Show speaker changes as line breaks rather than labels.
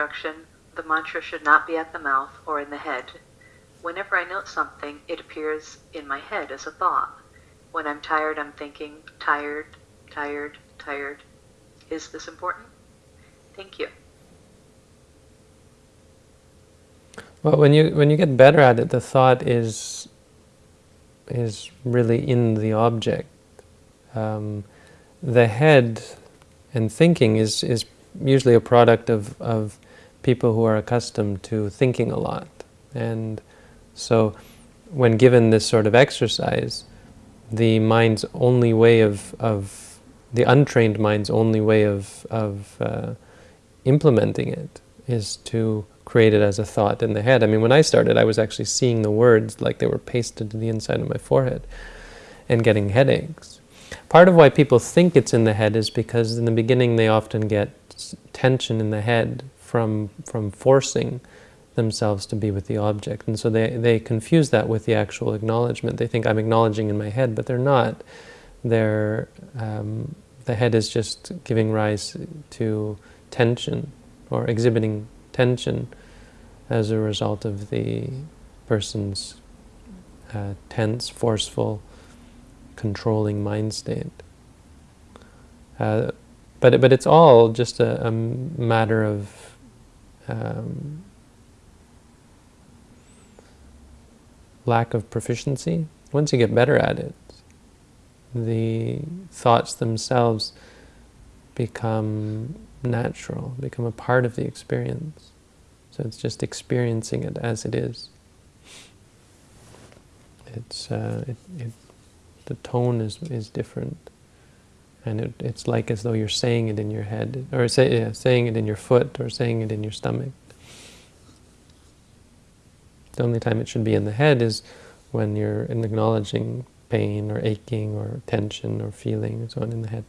instruction, the mantra should not be at the mouth or in the head. Whenever I note something, it appears in my head as a thought. When I'm tired, I'm thinking, tired, tired, tired. Is this important? Thank you.
Well, when you when you get better at it, the thought is is really in the object. Um, the head and thinking is is usually a product of of people who are accustomed to thinking a lot, and so when given this sort of exercise, the mind's only way of of the untrained mind's only way of of uh, implementing it is to create it as a thought in the head. I mean, when I started, I was actually seeing the words like they were pasted to the inside of my forehead and getting headaches. Part of why people think it's in the head is because in the beginning they often get tension in the head from, from forcing themselves to be with the object. And so they, they confuse that with the actual acknowledgement. They think I'm acknowledging in my head, but they're not. They're, um, the head is just giving rise to tension or exhibiting tension as a result of the person's uh, tense, forceful, controlling mind state. Uh, but, but it's all just a, a matter of um, lack of proficiency. Once you get better at it, the thoughts themselves become natural, become a part of the experience. So it's just experiencing it as it is. It's uh, it, it, the tone is is different, and it, it's like as though you're saying it in your head, or say, yeah, saying it in your foot, or saying it in your stomach. The only time it should be in the head is when you're acknowledging pain or aching or tension or feeling and so on in the head.